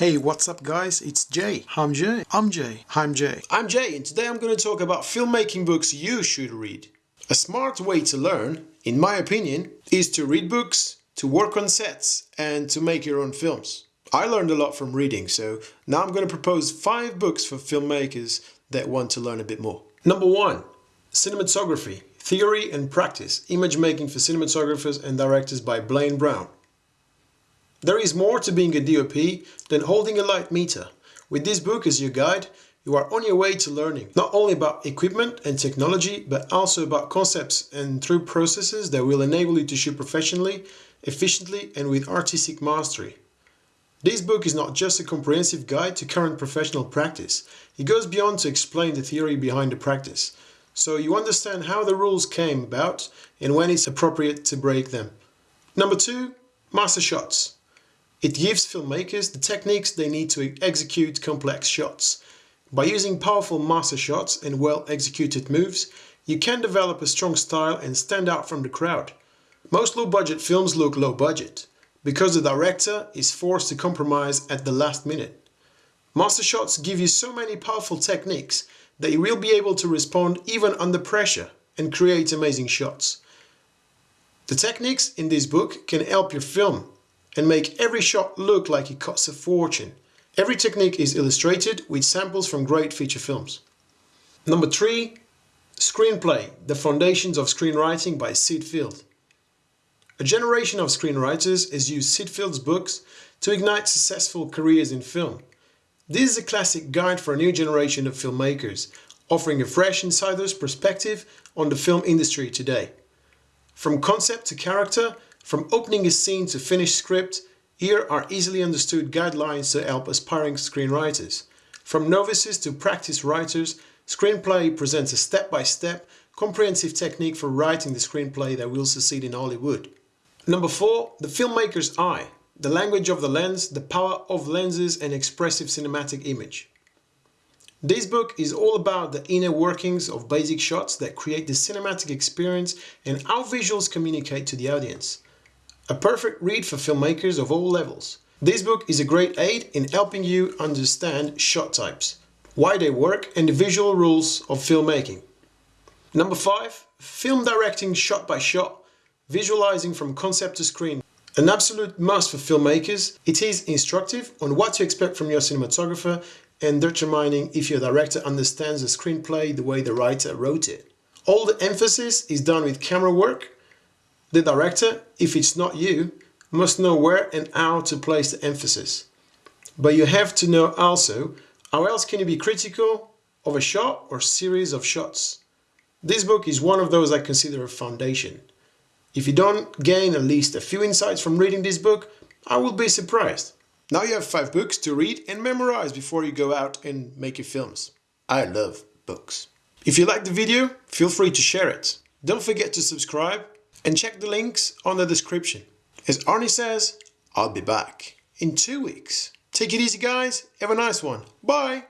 Hey, what's up guys? It's Jay. I'm Jay. I'm Jay. I'm Jay. I'm Jay and today I'm going to talk about filmmaking books you should read. A smart way to learn, in my opinion, is to read books, to work on sets and to make your own films. I learned a lot from reading, so now I'm going to propose five books for filmmakers that want to learn a bit more. Number one, Cinematography, Theory and Practice, Image Making for Cinematographers and Directors by Blaine Brown. There is more to being a DOP than holding a light meter. With this book as your guide, you are on your way to learning, not only about equipment and technology, but also about concepts and through processes that will enable you to shoot professionally, efficiently and with artistic mastery. This book is not just a comprehensive guide to current professional practice, it goes beyond to explain the theory behind the practice, so you understand how the rules came about and when it's appropriate to break them. Number two, master shots. It gives filmmakers the techniques they need to execute complex shots. By using powerful master shots and well-executed moves, you can develop a strong style and stand out from the crowd. Most low-budget films look low-budget, because the director is forced to compromise at the last minute. Master shots give you so many powerful techniques that you will be able to respond even under pressure and create amazing shots. The techniques in this book can help your film and make every shot look like it costs a fortune. Every technique is illustrated with samples from great feature films. Number 3. Screenplay, The Foundations of Screenwriting by Sid Field. A generation of screenwriters has used Sid Field's books to ignite successful careers in film. This is a classic guide for a new generation of filmmakers, offering a fresh insider's perspective on the film industry today. From concept to character, from opening a scene to finished script, here are easily understood guidelines to help aspiring screenwriters. From novices to practiced writers, Screenplay presents a step-by-step, -step, comprehensive technique for writing the screenplay that will succeed in Hollywood. Number 4. The Filmmaker's Eye. The language of the lens, the power of lenses and expressive cinematic image. This book is all about the inner workings of basic shots that create the cinematic experience and how visuals communicate to the audience. A perfect read for filmmakers of all levels. This book is a great aid in helping you understand shot types, why they work and the visual rules of filmmaking. Number 5. Film directing shot by shot, visualizing from concept to screen. An absolute must for filmmakers, it is instructive on what to expect from your cinematographer and determining if your director understands the screenplay the way the writer wrote it. All the emphasis is done with camera work. The director, if it's not you, must know where and how to place the emphasis. But you have to know also how else can you be critical of a shot or series of shots. This book is one of those I consider a foundation. If you don't gain at least a few insights from reading this book, I will be surprised. Now you have five books to read and memorize before you go out and make your films. I love books. If you liked the video, feel free to share it. Don't forget to subscribe and check the links on the description. As Arnie says, I'll be back in two weeks. Take it easy guys, have a nice one. Bye!